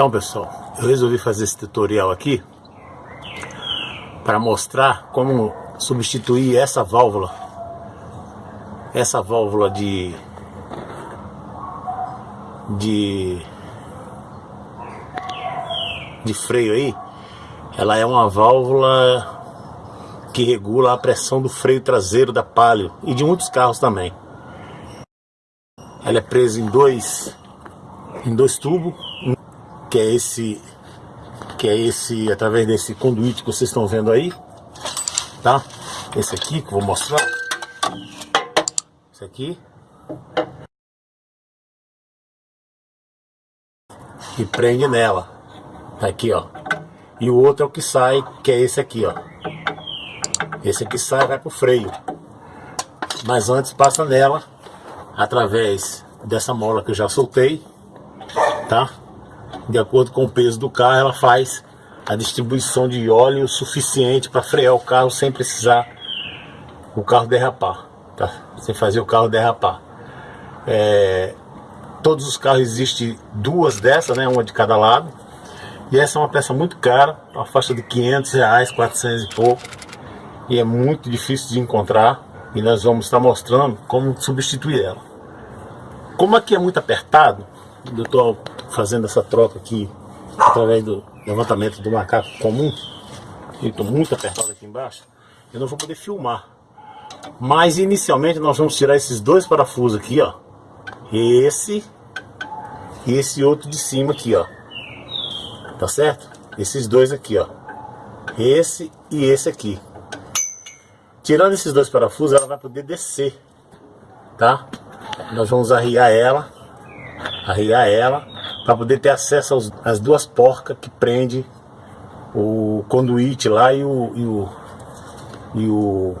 Então pessoal, eu resolvi fazer esse tutorial aqui para mostrar como substituir essa válvula essa válvula de de de freio aí. Ela é uma válvula que regula a pressão do freio traseiro da Palio e de muitos carros também. Ela é presa em dois em dois tubos que é esse que é esse através desse conduíte que vocês estão vendo aí tá? Esse aqui que eu vou mostrar. Esse aqui. E prende nela. Tá aqui ó. E o outro é o que sai que é esse aqui ó. Esse aqui sai vai pro freio. Mas antes passa nela através dessa mola que eu já soltei tá de acordo com o peso do carro, ela faz a distribuição de óleo suficiente para frear o carro sem precisar o carro derrapar, tá? Sem fazer o carro derrapar. É, todos os carros existem duas dessas, né? Uma de cada lado. E essa é uma peça muito cara, uma faixa de 500 reais, 400 e pouco. E é muito difícil de encontrar. E nós vamos estar mostrando como substituir ela. Como aqui é muito apertado, eu estou fazendo essa troca aqui através do levantamento do macaco comum. Estou muito apertado aqui embaixo. Eu não vou poder filmar. Mas inicialmente nós vamos tirar esses dois parafusos aqui, ó. Esse e esse outro de cima aqui, ó. Tá certo? Esses dois aqui, ó. Esse e esse aqui. Tirando esses dois parafusos, ela vai poder descer, tá? Nós vamos arriar ela, arriar ela para poder ter acesso aos, às duas porcas que prende o conduíte lá e o e o e o,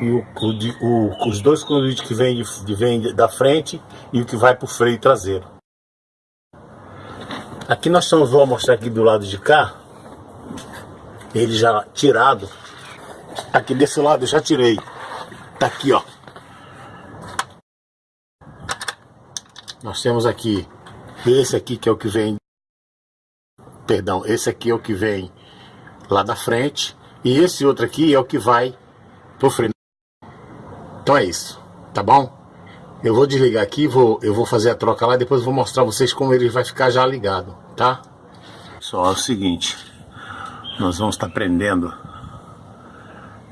e o, o, o os dois conduítes que vêm de, vem da frente e o que vai para o freio traseiro. Aqui nós estamos, vou mostrar aqui do lado de cá, ele já tirado. Aqui desse lado eu já tirei. Tá aqui, ó. Nós temos aqui esse aqui que é o que vem, perdão, esse aqui é o que vem lá da frente e esse outro aqui é o que vai pro freio. Então é isso, tá bom? Eu vou desligar aqui, vou, eu vou fazer a troca lá depois vou mostrar vocês como ele vai ficar já ligado, tá? Só é o seguinte, nós vamos estar prendendo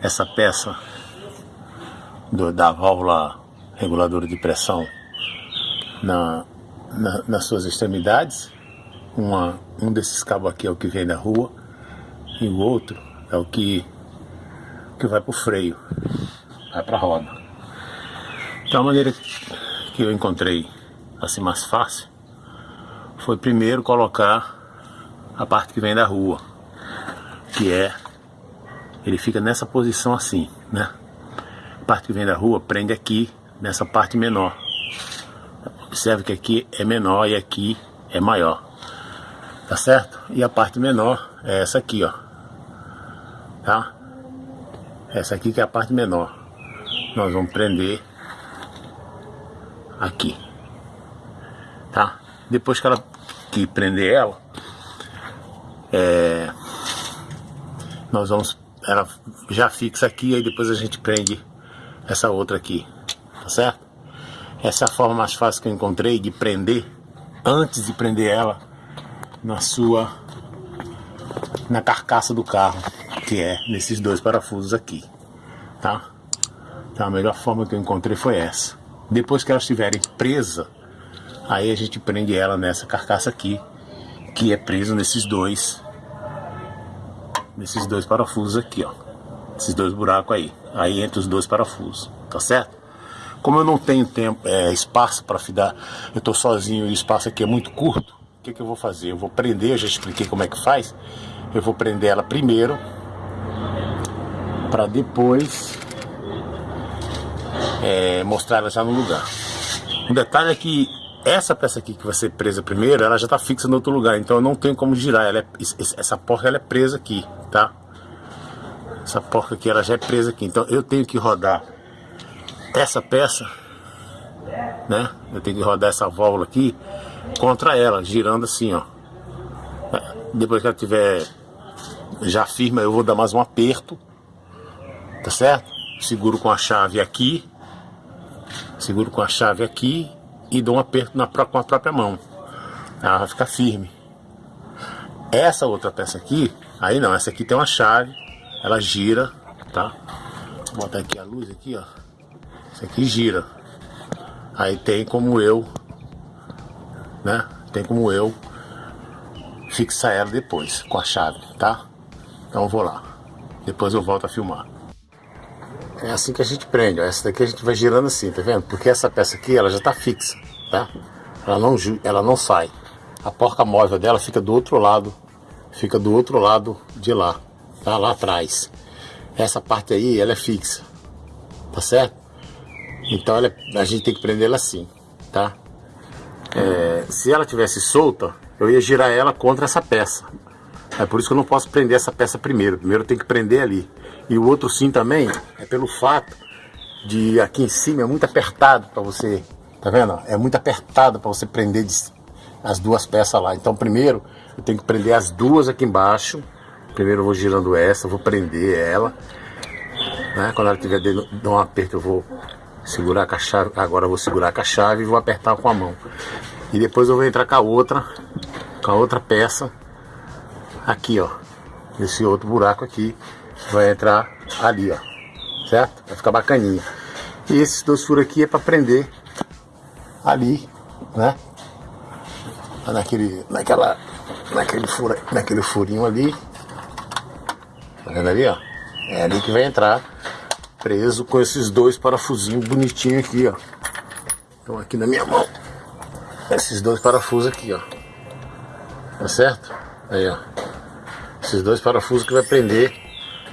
essa peça do, da válvula reguladora de pressão na, na, nas suas extremidades. Uma, um desses cabos aqui é o que vem da rua e o outro é o que, que vai para o freio, vai para a roda. Então a maneira que eu encontrei assim mais fácil foi primeiro colocar a parte que vem da rua, que é, ele fica nessa posição assim, né? A parte que vem da rua prende aqui, nessa parte menor. Observe que aqui é menor e aqui é maior. Tá certo? E a parte menor é essa aqui, ó. Tá? Essa aqui que é a parte menor. Nós vamos prender aqui. Tá? Depois que ela que prender ela, é, nós vamos ela já fixa aqui aí depois a gente prende essa outra aqui, tá certo? Essa é forma mais fácil que eu encontrei de prender, antes de prender ela na sua, na carcaça do carro, que é nesses dois parafusos aqui, tá? Então a melhor forma que eu encontrei foi essa. Depois que elas estiverem presas, aí a gente prende ela nessa carcaça aqui, que é preso nesses dois, nesses dois parafusos aqui, ó. Esses dois buracos aí, aí entre os dois parafusos, tá certo? Como eu não tenho tempo, é, espaço para fidar, eu estou sozinho e o espaço aqui é muito curto, o que, que eu vou fazer? Eu vou prender, eu já expliquei como é que faz, eu vou prender ela primeiro, para depois é, mostrar ela já no lugar. Um detalhe é que essa peça aqui que vai ser presa primeiro, ela já está fixa no outro lugar, então eu não tenho como girar, ela é, essa porca ela é presa aqui, tá? Essa porca aqui ela já é presa aqui, então eu tenho que rodar essa peça, né? Eu tenho que rodar essa válvula aqui contra ela, girando assim, ó. Depois que ela tiver já firme, eu vou dar mais um aperto, tá certo? Seguro com a chave aqui, seguro com a chave aqui e dou um aperto na, com a própria mão. Ela vai ficar firme. Essa outra peça aqui, aí não, essa aqui tem uma chave, ela gira, tá? Vou botar aqui a luz aqui, ó. Essa aqui gira. Aí tem como eu, né? Tem como eu fixar ela depois com a chave, tá? Então eu vou lá. Depois eu volto a filmar. É assim que a gente prende, ó. Essa daqui a gente vai girando assim, tá vendo? Porque essa peça aqui, ela já tá fixa, tá? Ela não, ela não sai. A porca móvel dela fica do outro lado, fica do outro lado de lá, tá? Lá atrás. Essa parte aí, ela é fixa, tá certo? Então ela, a gente tem que prender ela assim, tá? É, se ela tivesse solta, eu ia girar ela contra essa peça. É por isso que eu não posso prender essa peça primeiro. Primeiro tenho que prender ali. E o outro sim também é pelo fato de aqui em cima é muito apertado para você, tá vendo? É muito apertado para você prender as duas peças lá. Então primeiro eu tenho que prender as duas aqui embaixo. Primeiro eu vou girando essa, vou prender ela. Né? Quando ela tiver dando um aperto eu vou segurar a chave. Agora vou segurar com a chave e vou apertar com a mão. E depois eu vou entrar com a outra, com a outra peça aqui, ó. Nesse outro buraco aqui vai entrar ali, ó. Certo? Vai ficar bacaninha. E esses dois furos aqui é para prender ali, né? Naquele, naquela, naquele, furo, naquele furinho ali. Tá vendo ali, ó? É ali que vai entrar preso com esses dois parafusinhos bonitinhos aqui, ó. Estão aqui na minha mão. Esses dois parafusos aqui, ó. Tá certo? Aí, ó. Esses dois parafusos que vai prender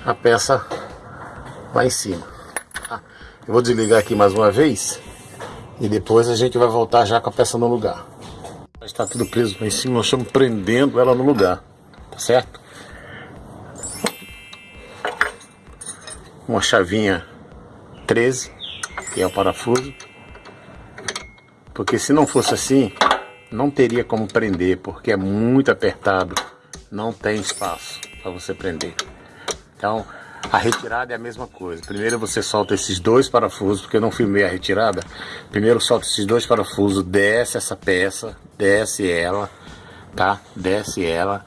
a peça lá em cima. Tá? Eu vou desligar aqui mais uma vez e depois a gente vai voltar já com a peça no lugar. Está tudo preso lá em cima, nós estamos prendendo ela no lugar, tá certo? Uma chavinha 13, que é o parafuso. Porque se não fosse assim, não teria como prender, porque é muito apertado não tem espaço para você prender. Então, a retirada é a mesma coisa. Primeiro você solta esses dois parafusos, porque eu não filmei a retirada. Primeiro solta esses dois parafusos, desce essa peça, desce ela, tá? Desce ela.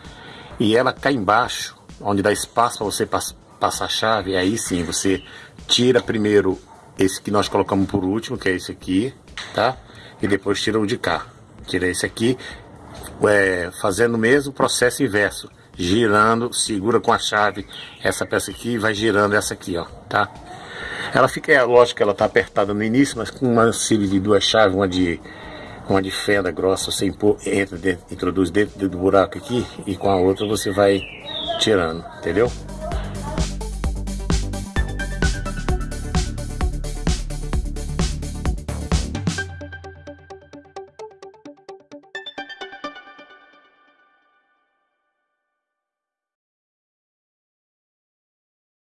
E ela cai embaixo, onde dá espaço para você passar a chave. Aí sim, você tira primeiro esse que nós colocamos por último, que é esse aqui, tá? E depois tira o de cá. Tira esse aqui é, fazendo o mesmo processo inverso, girando, segura com a chave essa peça aqui e vai girando essa aqui, ó, tá? Ela fica, é lógico que ela tá apertada no início, mas com uma auxílio de duas chaves, uma de uma de fenda grossa, você impor, entra dentro, introduz dentro do buraco aqui e com a outra você vai tirando, entendeu?